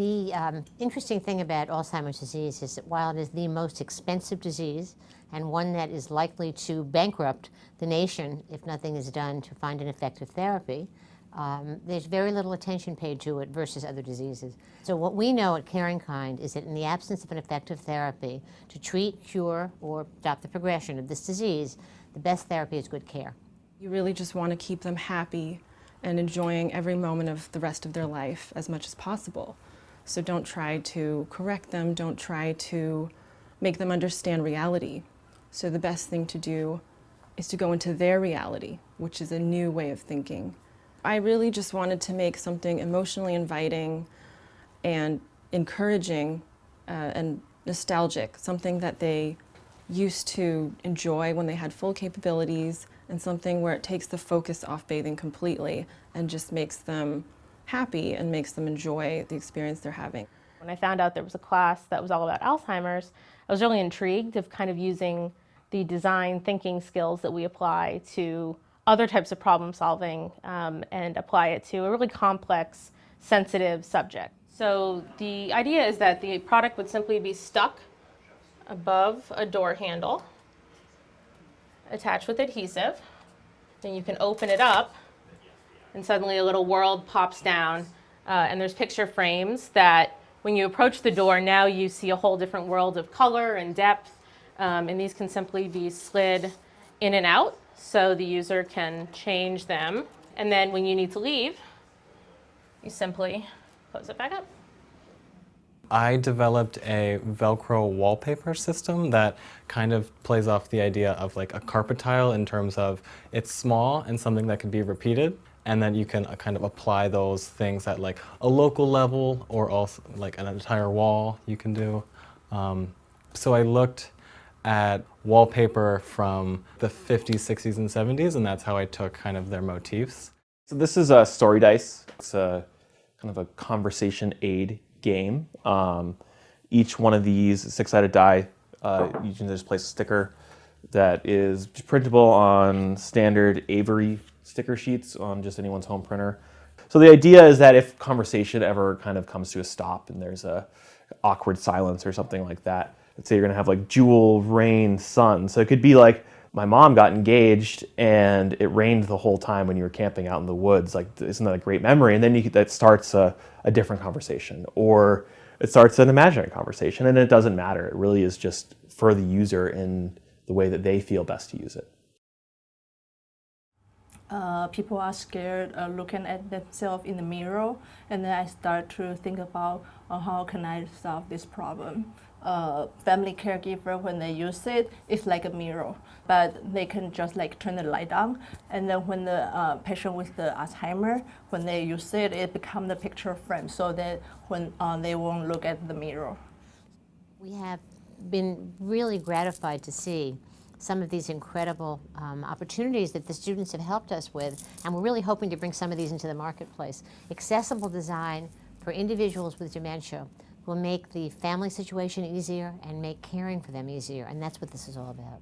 The um, interesting thing about Alzheimer's disease is that while it is the most expensive disease and one that is likely to bankrupt the nation if nothing is done to find an effective therapy, um, there's very little attention paid to it versus other diseases. So what we know at Caring Kind is that in the absence of an effective therapy to treat, cure, or stop the progression of this disease, the best therapy is good care. You really just want to keep them happy and enjoying every moment of the rest of their life as much as possible. So don't try to correct them, don't try to make them understand reality. So the best thing to do is to go into their reality, which is a new way of thinking. I really just wanted to make something emotionally inviting and encouraging uh, and nostalgic, something that they used to enjoy when they had full capabilities and something where it takes the focus off bathing completely and just makes them happy and makes them enjoy the experience they're having. When I found out there was a class that was all about Alzheimer's, I was really intrigued of kind of using the design thinking skills that we apply to other types of problem solving um, and apply it to a really complex, sensitive subject. So the idea is that the product would simply be stuck above a door handle, attached with adhesive. Then you can open it up and suddenly a little world pops down uh, and there's picture frames that when you approach the door now you see a whole different world of color and depth um, and these can simply be slid in and out so the user can change them and then when you need to leave you simply close it back up. I developed a Velcro wallpaper system that kind of plays off the idea of like a carpet tile in terms of it's small and something that can be repeated and then you can uh, kind of apply those things at like a local level or also like an entire wall you can do. Um, so I looked at wallpaper from the 50s, 60s, and 70s and that's how I took kind of their motifs. So this is a story dice. It's a kind of a conversation aid game. Um, each one of these six-sided die, uh, you can just place a sticker that is printable on standard Avery sticker sheets on just anyone's home printer. So the idea is that if conversation ever kind of comes to a stop and there's a awkward silence or something like that, let's say you're gonna have like jewel, rain, sun. So it could be like, my mom got engaged and it rained the whole time when you were camping out in the woods. Like, isn't that a great memory? And then you, that starts a, a different conversation or it starts an imaginary conversation and it doesn't matter. It really is just for the user in the way that they feel best to use it. Uh, people are scared uh, looking at themselves in the mirror and then I start to think about uh, how can I solve this problem uh, family caregiver, when they use it, it's like a mirror. But they can just like turn the light on. And then when the uh, patient with the Alzheimer, when they use it, it becomes the picture frame so that when uh, they won't look at the mirror. We have been really gratified to see some of these incredible um, opportunities that the students have helped us with, and we're really hoping to bring some of these into the marketplace. Accessible design for individuals with dementia will make the family situation easier and make caring for them easier, and that's what this is all about.